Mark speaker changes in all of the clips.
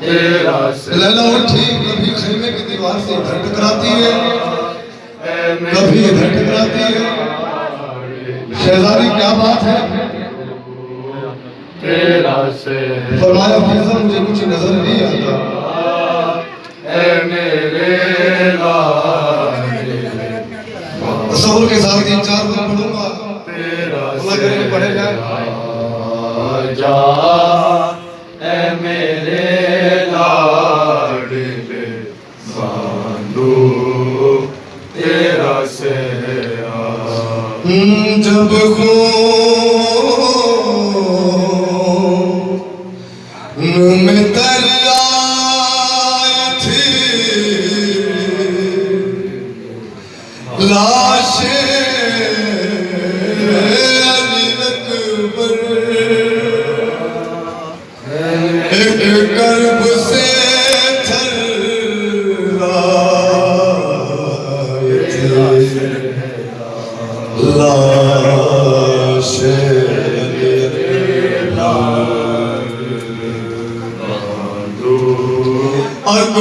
Speaker 1: لیلہ
Speaker 2: اٹھی کبھی خیمے کی دیوار سے ادھر ٹکراتی ہے۔ کبھی ادھر ٹکراتی
Speaker 1: ہے۔
Speaker 2: شہزاری کیا بات ہے؟ فرمایا فیضا مجھے کچھ نظر نہیں
Speaker 1: آتا۔ اے میرے
Speaker 2: تصور کے ساتھ تین چار دن پڑھوں گا۔
Speaker 1: اللہ کرے پڑھے جائے جائے
Speaker 2: تبخون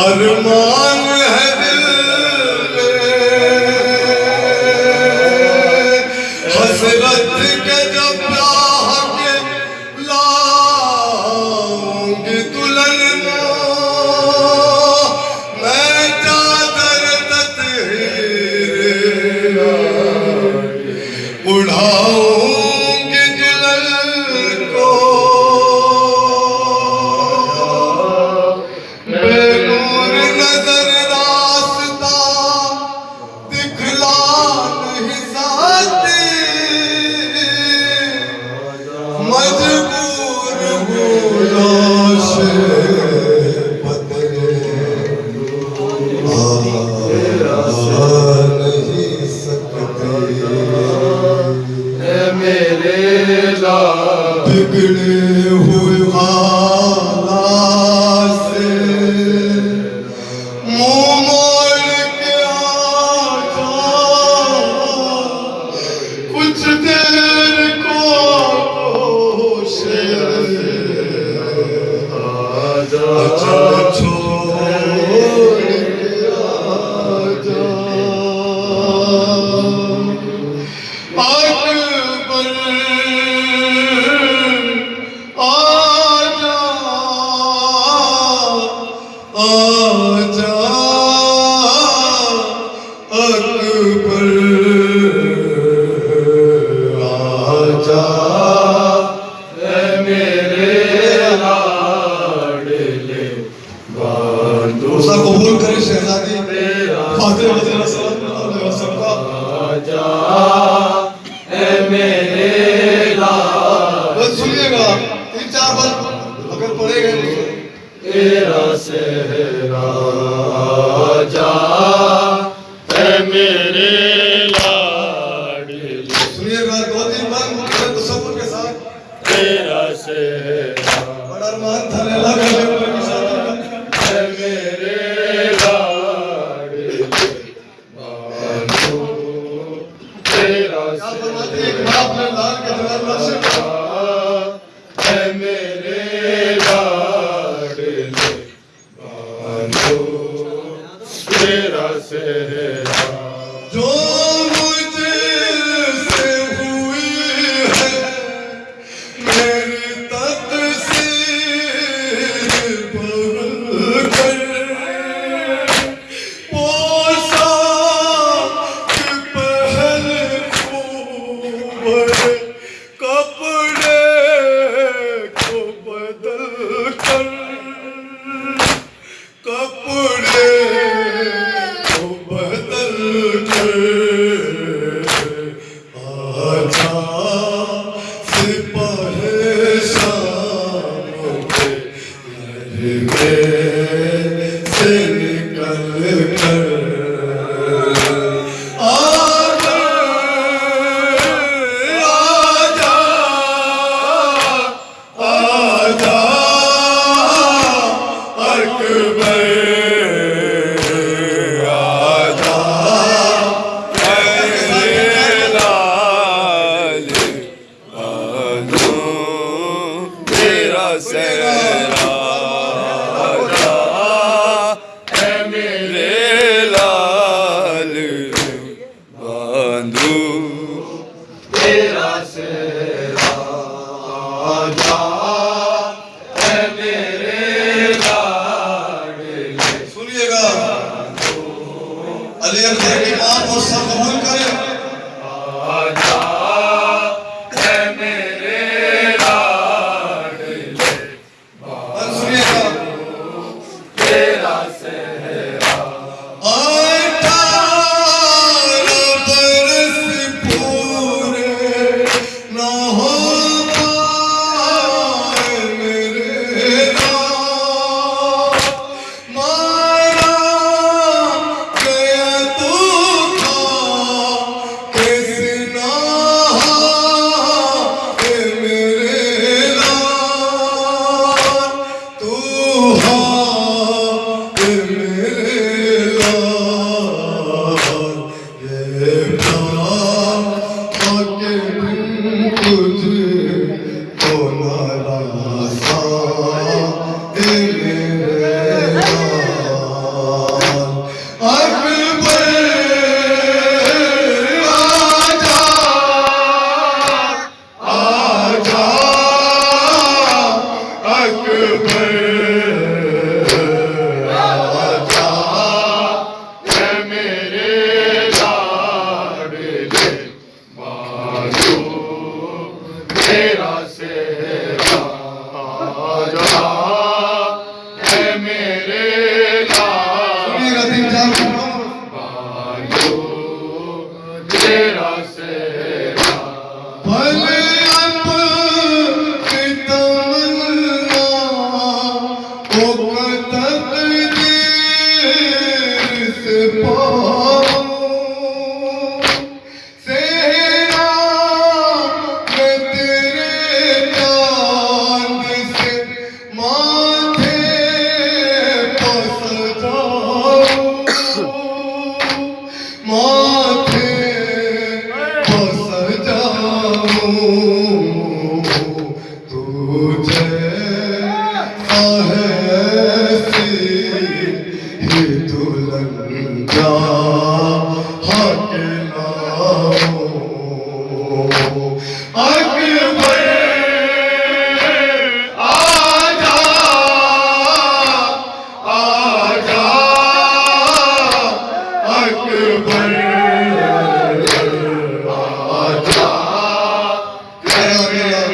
Speaker 2: arma
Speaker 1: تیرا سیرا
Speaker 2: بڑا ارمان تھا لیلہ لیلا کرے 그, 그,
Speaker 1: Sandu. Irá ser.
Speaker 2: Oh. obrigado, tem que Oh. Glória.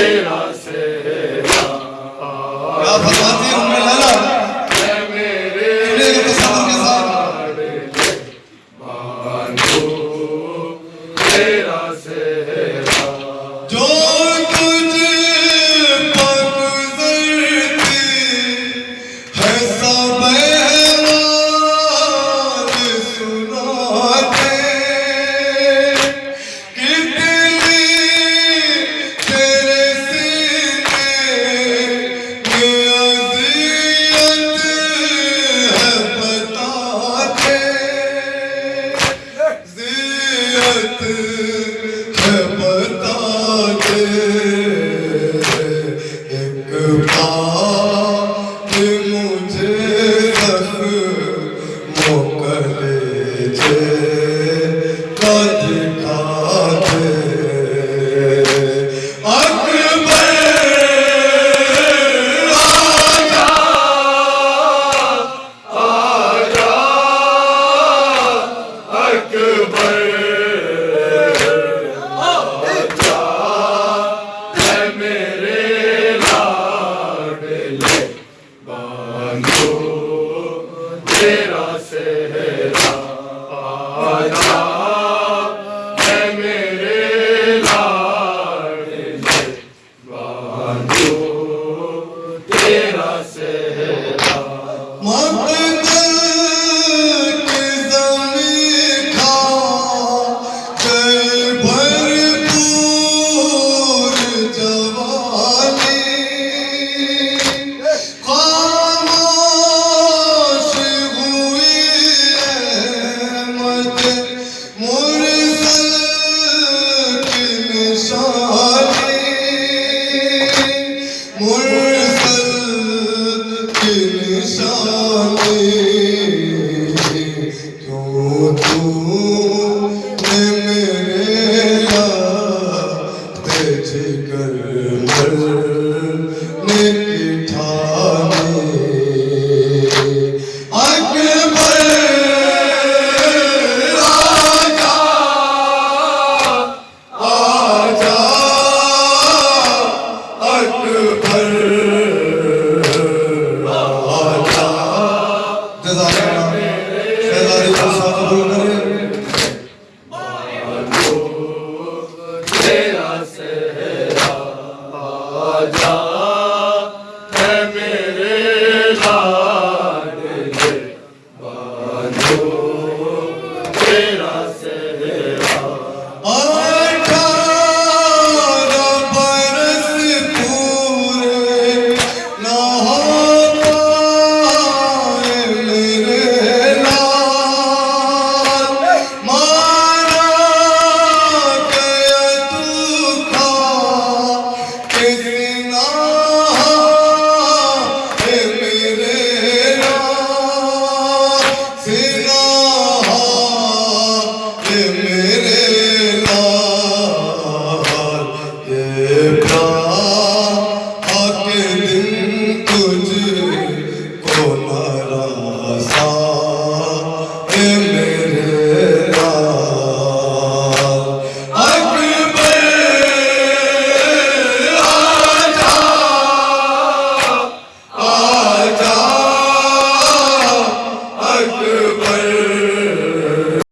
Speaker 1: sailors
Speaker 2: kar
Speaker 1: Amen.
Speaker 2: feira.